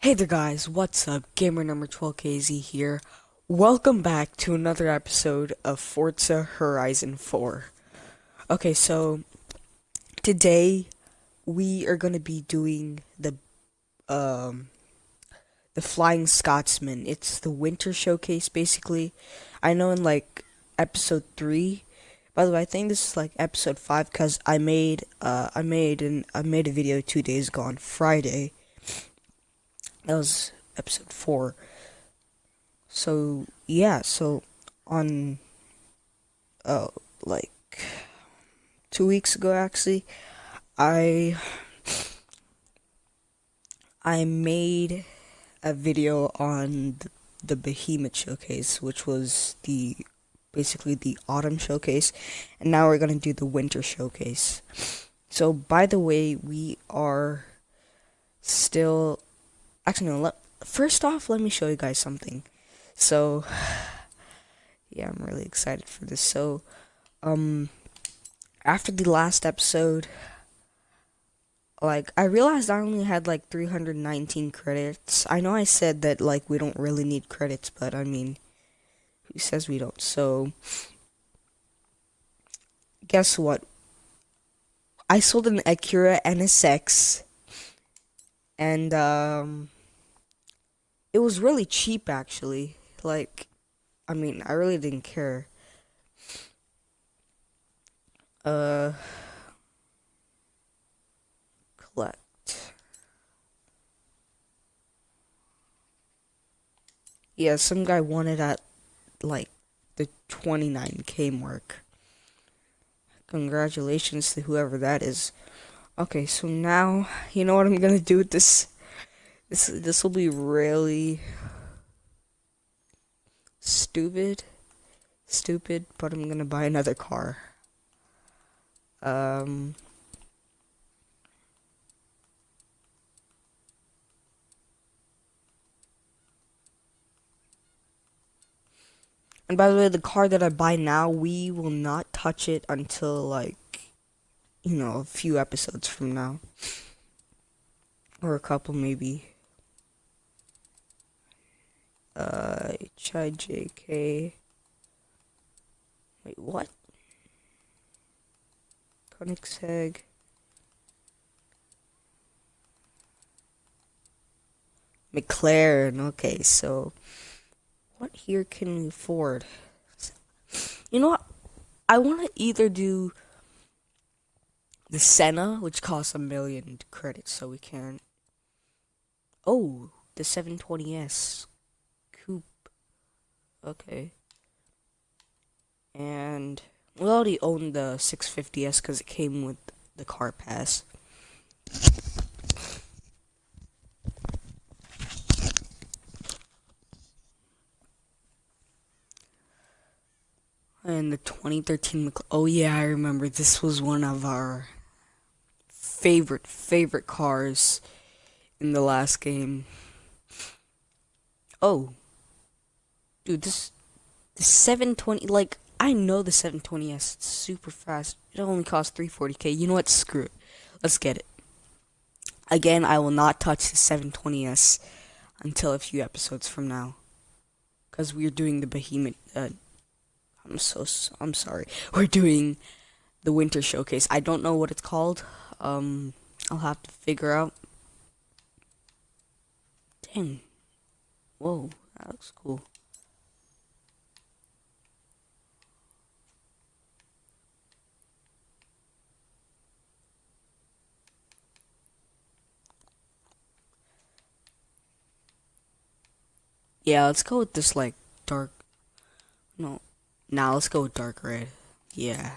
Hey there guys, what's up? Gamer number 12KZ here. Welcome back to another episode of Forza Horizon 4. Okay, so today we are going to be doing the um the Flying Scotsman. It's the winter showcase basically. I know in like episode 3 by the way, I think this is like episode 5 cuz I made uh I made an I made a video 2 days ago on Friday that was episode four. So yeah, so on uh like two weeks ago actually, I I made a video on the, the Behemoth showcase, which was the basically the autumn showcase, and now we're gonna do the winter showcase. So by the way, we are still Actually, no. Let, first off, let me show you guys something. So, yeah, I'm really excited for this. So, um, after the last episode, like, I realized I only had like 319 credits. I know I said that, like, we don't really need credits, but I mean, who says we don't? So, guess what? I sold an Acura NSX, and, um, it was really cheap actually. Like, I mean, I really didn't care. Uh, collect. Yeah, some guy wanted at like the 29k mark. Congratulations to whoever that is. Okay, so now, you know what I'm gonna do with this? This this will be really stupid, stupid. But I'm gonna buy another car. Um. And by the way, the car that I buy now, we will not touch it until like, you know, a few episodes from now. Or a couple maybe uh, HIJK. Wait, what? Koenigsegg. McLaren. Okay, so what here can we afford? You know what? I want to either do the Senna, which costs a million credits, so we can. Oh, the 720S Okay. And we already owned the 650S because it came with the car pass. And the 2013 Oh yeah, I remember this was one of our favorite favorite cars in the last game. Oh, Dude, this the 720 like I know the 720s it's super fast. It only costs 340k. You know what? Screw it. Let's get it. Again, I will not touch the 720s until a few episodes from now. Cuz we're doing the behemoth uh, I'm so I'm sorry. We're doing the winter showcase. I don't know what it's called. Um I'll have to figure out. Dang. Whoa, that looks cool. Yeah, let's go with this like dark. No, now nah, let's go with dark red. Yeah.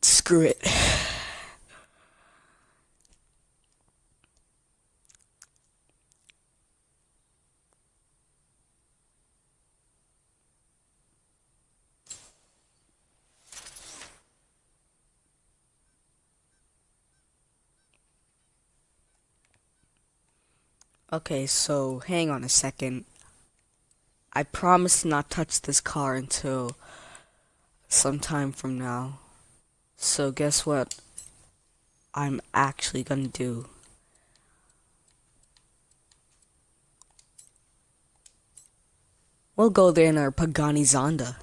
Screw it. Okay, so hang on a second. I promise not touch this car until some time from now. So guess what? I'm actually gonna do. We'll go there in our Pagani Zonda.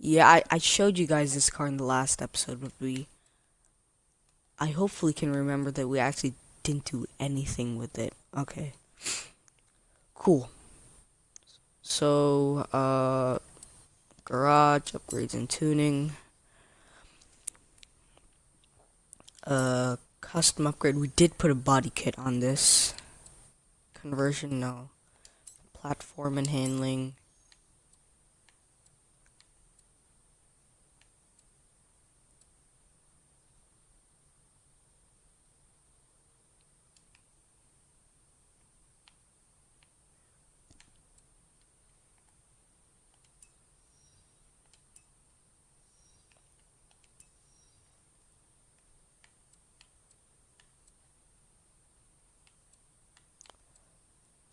Yeah, I, I showed you guys this car in the last episode, but we... I hopefully can remember that we actually didn't do anything with it. Okay. Cool. So, uh... Garage, upgrades and tuning. Uh, custom upgrade. We did put a body kit on this. Conversion, no. Platform and handling.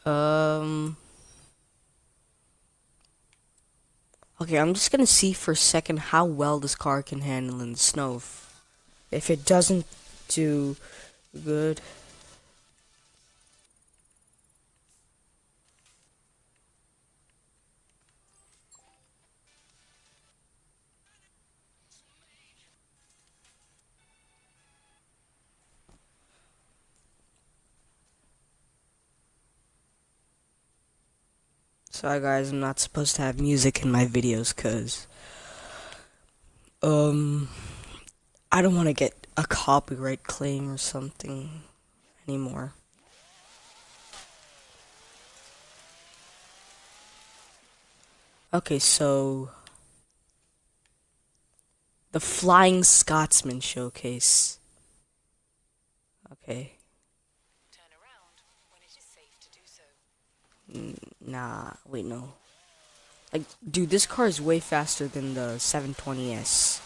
Um. Okay, I'm just gonna see for a second how well this car can handle in the snow. If it doesn't do good. Sorry guys, I'm not supposed to have music in my videos cuz um I don't want to get a copyright claim or something anymore. Okay, so the Flying Scotsman showcase. Okay. Nah, wait, no. Like, dude, this car is way faster than the 720S.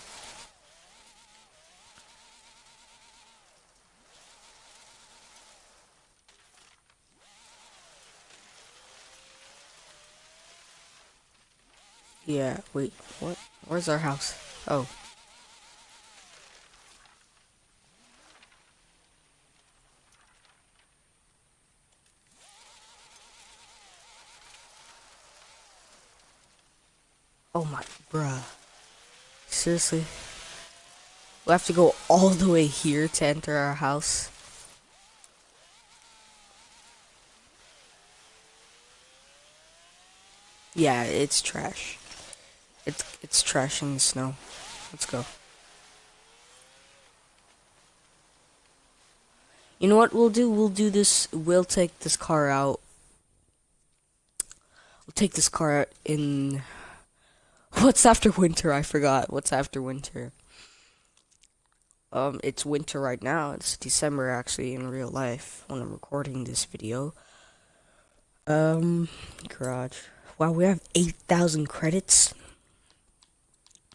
Yeah, wait, what? Where's our house? Oh. Oh my, bruh. Seriously? we have to go all the way here to enter our house? Yeah, it's trash. It's it's trash in the snow. Let's go. You know what we'll do? We'll do this. We'll take this car out. We'll take this car in What's after winter? I forgot. What's after winter? Um, it's winter right now. It's December actually in real life when I'm recording this video. Um, garage. Wow, we have 8,000 credits.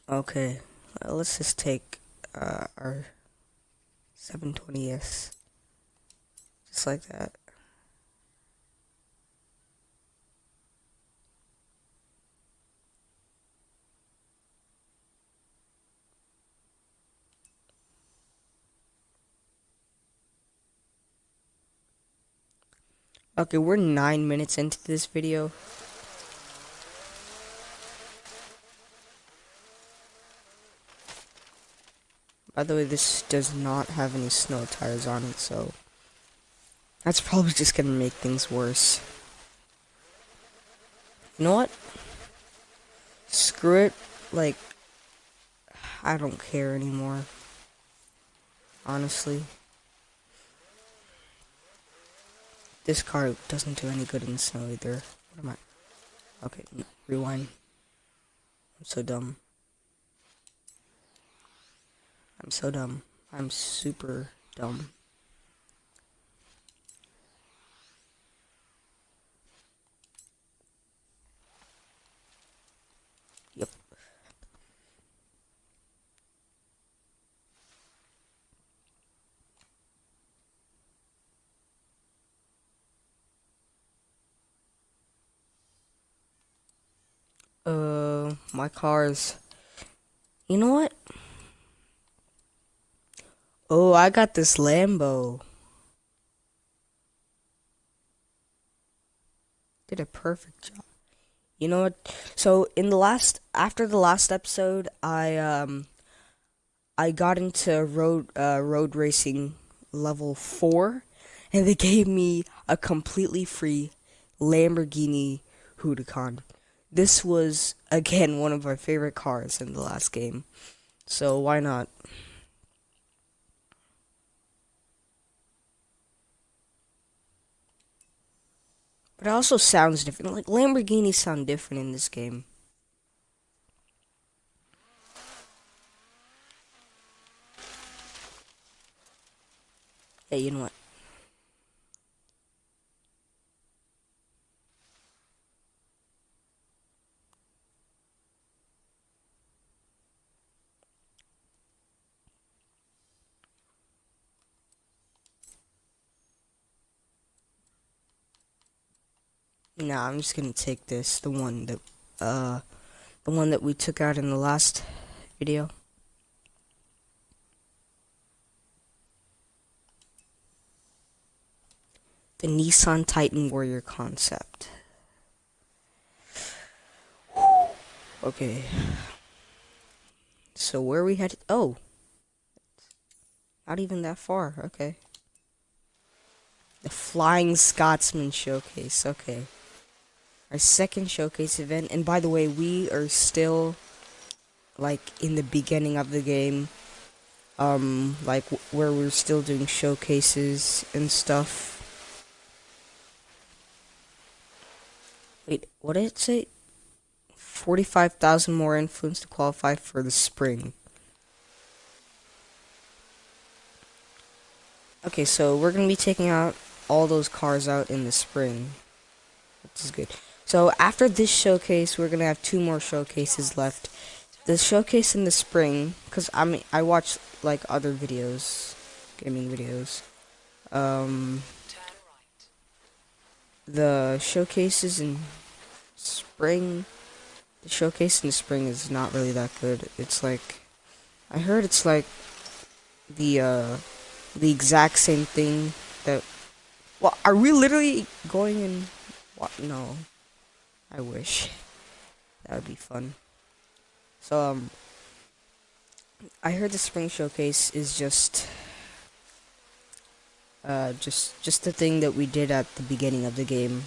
Okay, well, let's just take uh, our 720S. Just like that. Okay, we're nine minutes into this video. By the way, this does not have any snow tires on it, so that's probably just gonna make things worse. You know what? Screw it. Like, I don't care anymore. Honestly. This car doesn't do any good in the snow either. What am I? Okay, rewind. I'm so dumb. I'm so dumb. I'm super dumb. Uh, my car is You know what? Oh, I got this Lambo. Did a perfect job. You know what? So in the last after the last episode, I um I got into road uh, road racing level 4 and they gave me a completely free Lamborghini Huracan. This was again one of our favorite cars in the last game. So why not? But it also sounds different. Like Lamborghinis sound different in this game. Hey, you know what? Nah, I'm just gonna take this, the one that, uh, the one that we took out in the last video. The Nissan Titan Warrior concept. Okay. So where we headed? Oh. Not even that far. Okay. The Flying Scotsman Showcase. Okay our second showcase event. And by the way, we are still like in the beginning of the game. Um, like where we're still doing showcases and stuff. Wait, what did it say? 45,000 more influence to qualify for the spring. Okay, so we're going to be taking out all those cars out in the spring. Which is good. So after this showcase, we're gonna have two more showcases left. The showcase in the spring, cause I mean I watch like other videos, gaming videos. Um, the showcases in spring, the showcase in the spring is not really that good. It's like, I heard it's like the uh, the exact same thing that. Well, are we literally going in? What? No. I wish. That would be fun. So, um, I heard the spring showcase is just, uh, just, just the thing that we did at the beginning of the game.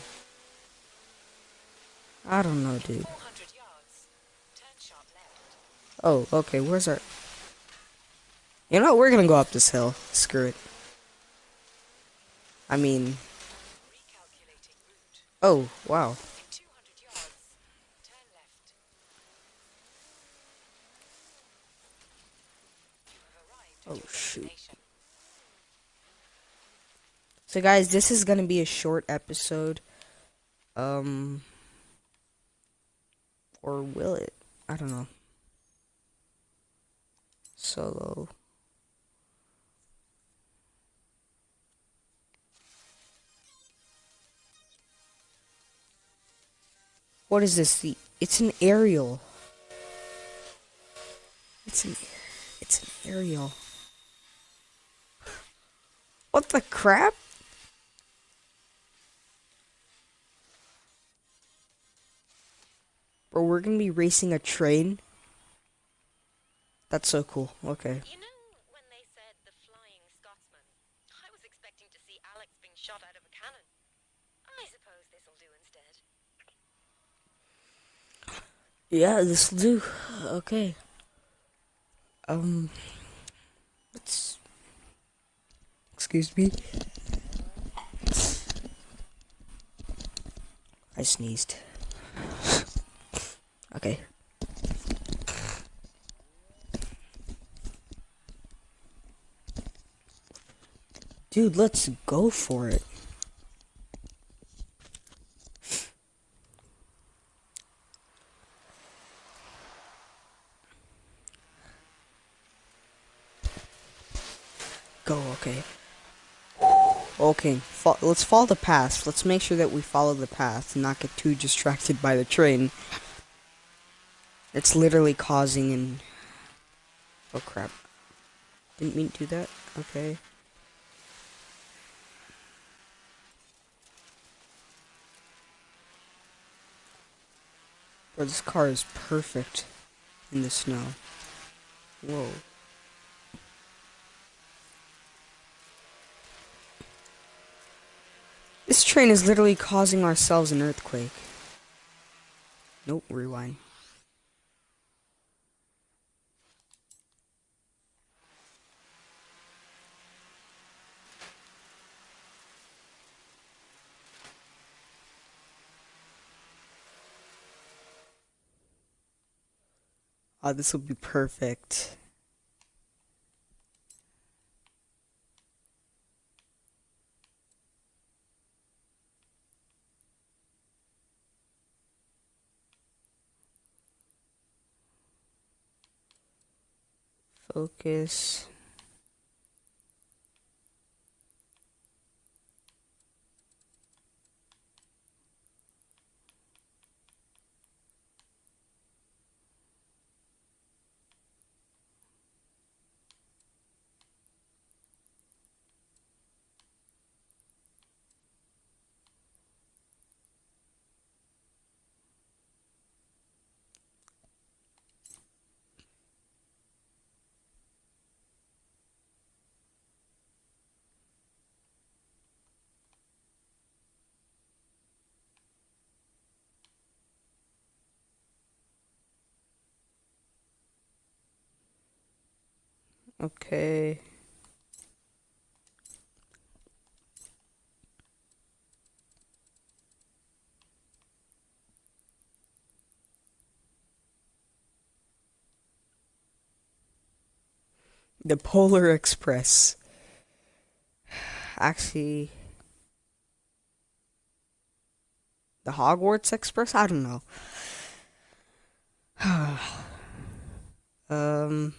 I don't know, dude. Oh, okay, where's our... You know what, we're gonna go up this hill. Screw it. I mean... Oh, wow. Oh shoot. So guys, this is gonna be a short episode. Um or will it? I don't know. Solo. What is this? The it's an aerial. It's an it's an aerial. What the crap? Bro, we're gonna be racing a train? That's so cool. Okay. You know when they said the flying Scotsman? I was expecting to see Alex being shot out of a cannon. I suppose this'll do instead. Yeah, this'll do. Okay. Um let's Excuse me. I sneezed. okay. Dude, let's go for it. Go, okay. Okay, fo let's follow the path. Let's make sure that we follow the path and not get too distracted by the train. It's literally causing an Oh crap. Didn't mean to do that. Okay. Bro, this car is perfect in the snow. Whoa. This train is literally causing ourselves an earthquake. Nope, rewind. Oh, this will be perfect. Focus. Okay. The Polar Express. Actually, the Hogwarts Express? I don't know. um.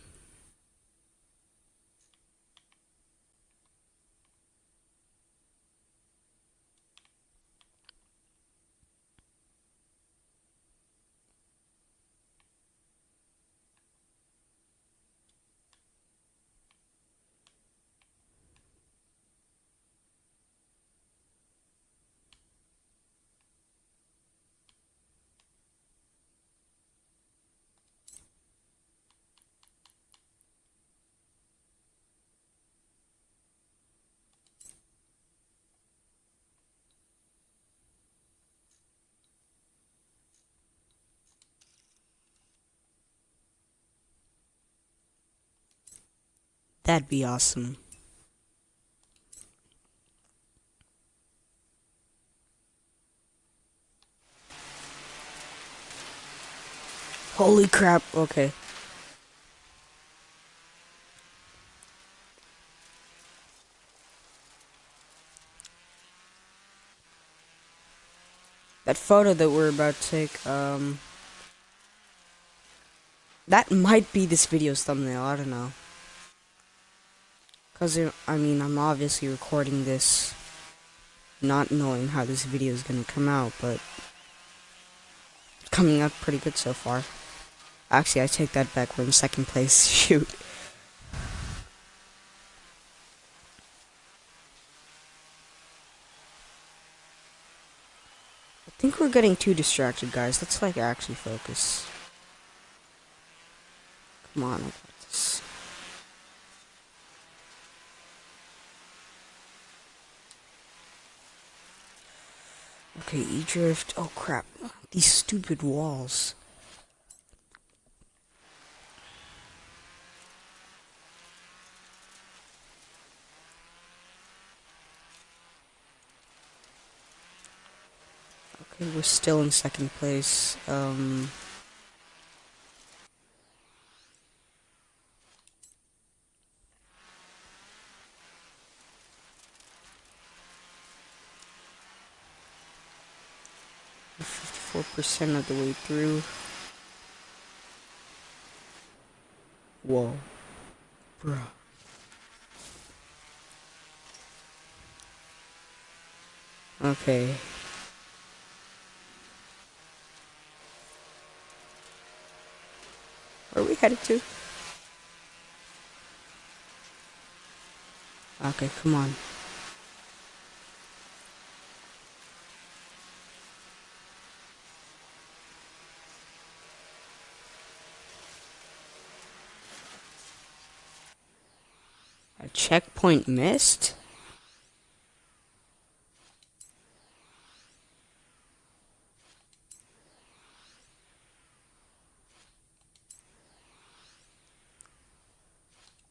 That'd be awesome. Holy crap, okay. That photo that we're about to take, um... That might be this video's thumbnail, I don't know. Because, I mean, I'm obviously recording this not knowing how this video is going to come out, but coming out pretty good so far. Actually, I take that back. We're in second place. Shoot. I think we're getting too distracted, guys. Let's, like, actually focus. Come on, I got this. Okay, E-Drift. Oh, crap. These stupid walls. Okay, we're still in second place. Um... 54% of the way through. Whoa. Bruh. Okay. Where are we headed to? Okay, come on. Checkpoint missed?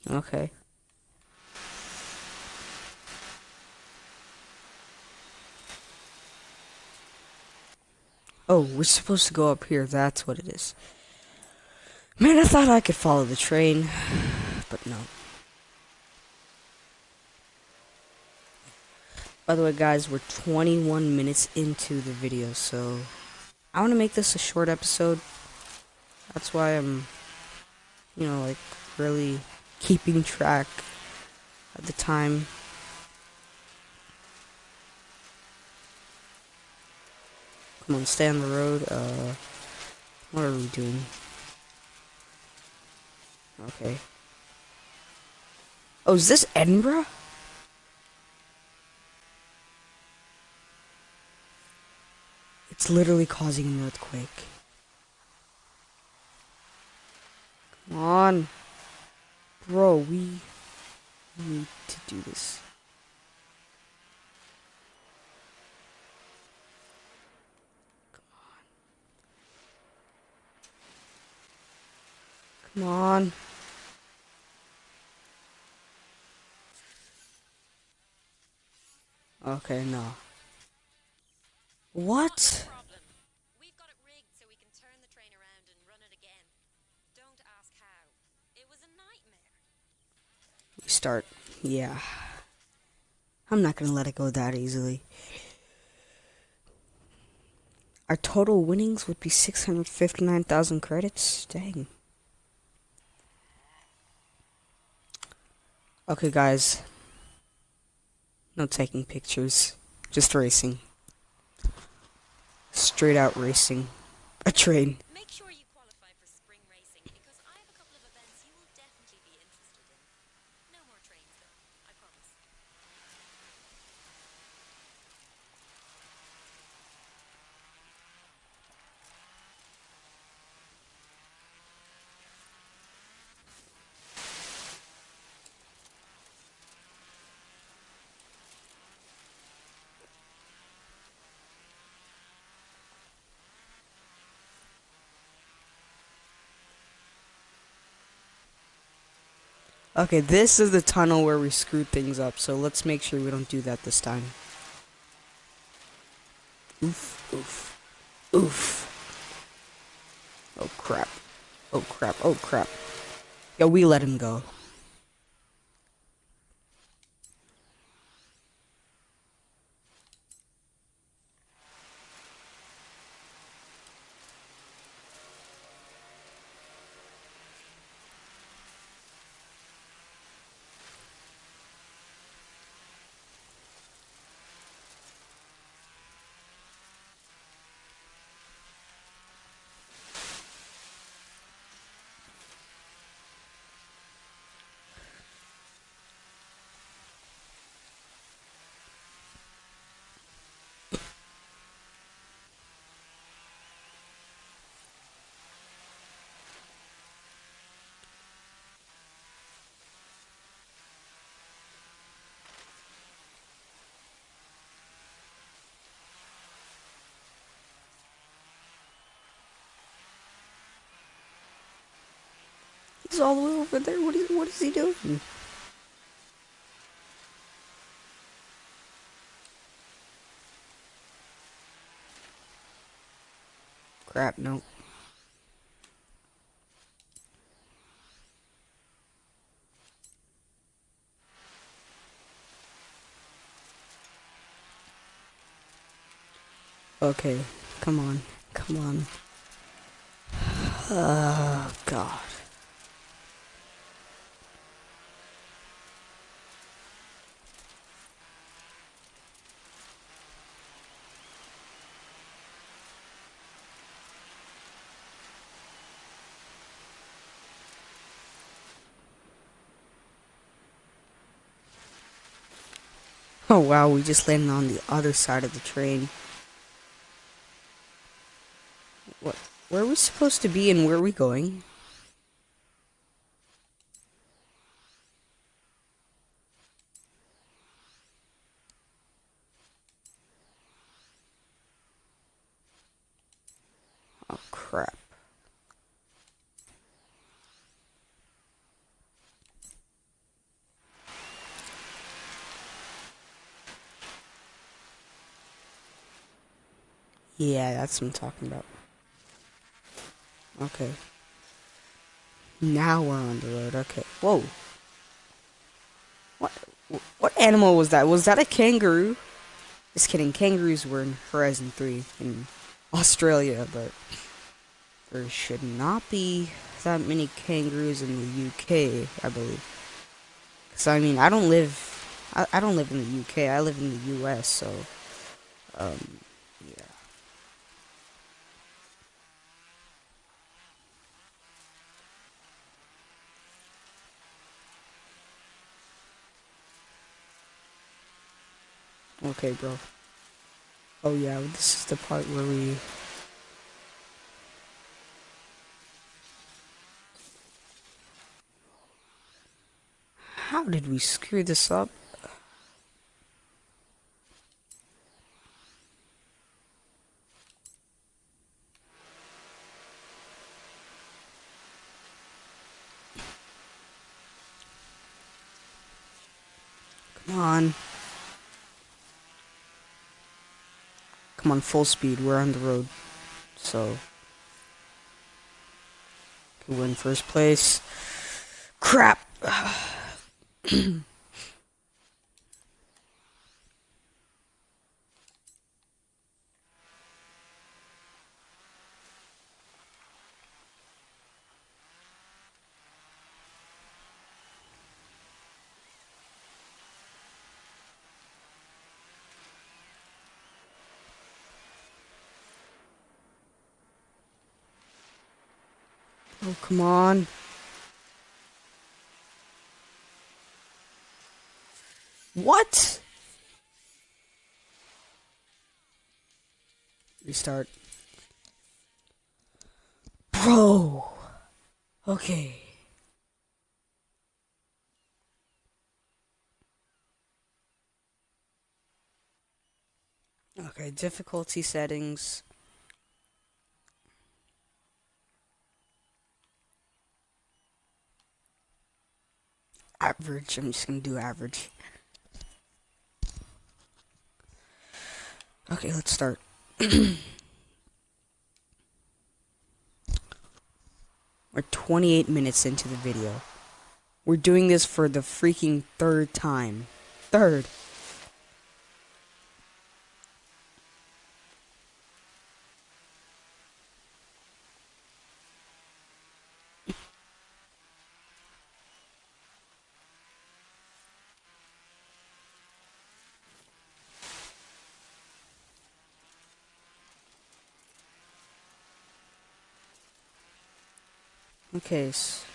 Okay. Oh, we're supposed to go up here. That's what it is. Man, I thought I could follow the train, but no. By the way, guys, we're 21 minutes into the video, so I want to make this a short episode. That's why I'm, you know, like, really keeping track of the time. Come on, stay on the road. Uh, what are we doing? Okay. Oh, is this Edinburgh? It's literally causing an earthquake. Come on. Bro, we need to do this. Come on. Come on. Okay, no. What? problem. We've got it rigged so we can turn the train around and run it again. Don't ask how. It was a nightmare. Restart. Yeah. I'm not gonna let it go that easily. Our total winnings would be 659,000 credits. Dang. Okay, guys. No taking pictures. Just racing. Straight out racing. A train. Make sure you qualify for spring racing because I have a couple of events you will definitely be interested in. No more trains though, I promise. Okay, this is the tunnel where we screwed things up, so let's make sure we don't do that this time. Oof, oof, oof. Oh crap. Oh crap, oh crap. Yo, we let him go. All the way over there. What is, what is he doing? Crap, no. Okay, come on, come on. Oh, God. Oh wow, we just landed on the other side of the train. What? Where are we supposed to be and where are we going? Oh crap. Yeah, that's what I'm talking about. Okay. Now we're on the road. Okay. Whoa. What? What animal was that? Was that a kangaroo? Just kidding. Kangaroos were in Horizon 3 in Australia, but there should not be that many kangaroos in the UK, I believe. Cause I mean, I don't live, I, I don't live in the UK. I live in the US, so, um, Okay, bro. Oh yeah, this is the part where we How did we screw this up? Come on. Come full speed. We're on the road. So. Okay, we're first place. Crap! Oh, come on. What? Restart. Bro. Okay. Okay, difficulty settings. Average. I'm just gonna do average. Okay, let's start. We're 28 minutes into the video. We're doing this for the freaking third time. Third. So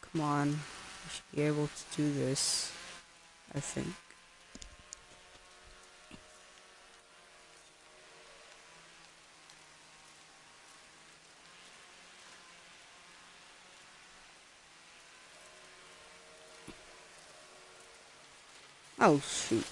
come on. We should be able to do this. I think. Oh, shoot.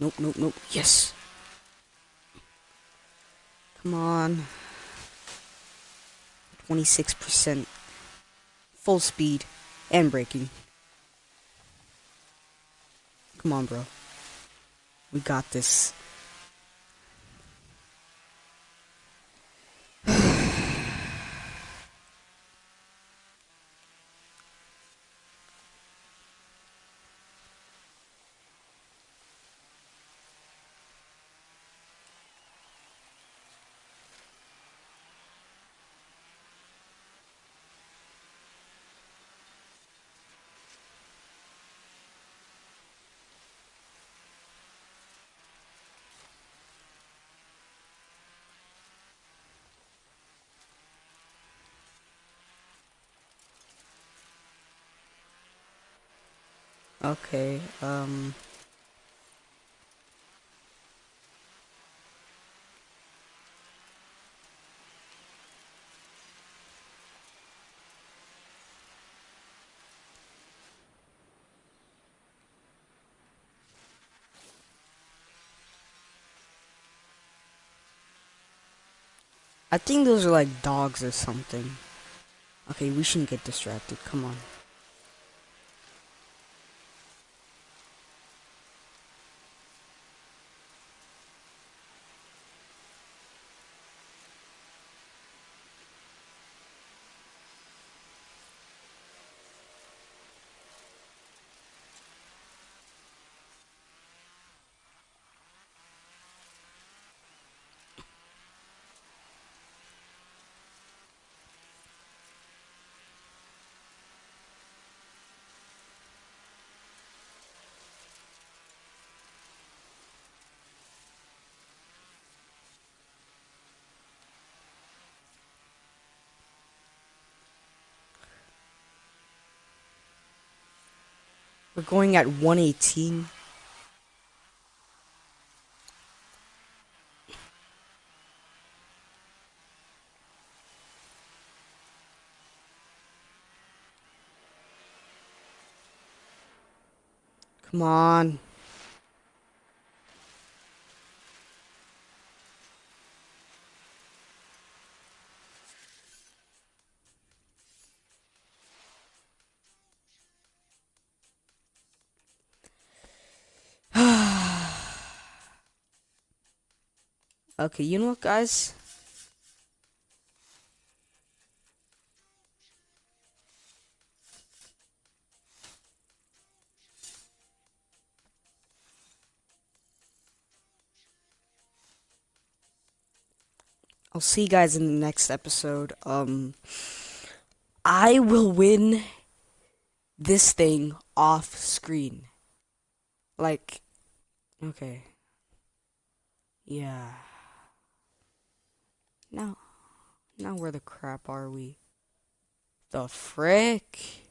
Nope, nope, nope. Yes. Come on. 26%. Full speed. And braking. Come on, bro. We got this. Okay, um... I think those are like dogs or something. Okay, we shouldn't get distracted. Come on. We're going at 118. Come on. Okay, you know what, guys? I'll see you guys in the next episode. Um, I will win this thing off screen. Like, okay. Yeah. Now, now where the crap are we? The frick?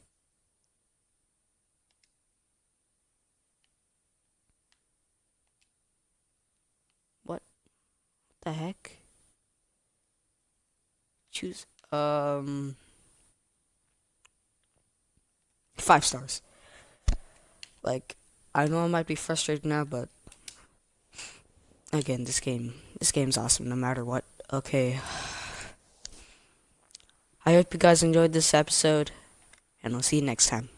What the heck? Choose, um, five stars. Like, I know I might be frustrated now, but again, this game, this game's awesome no matter what. Okay. I hope you guys enjoyed this episode, and I'll see you next time.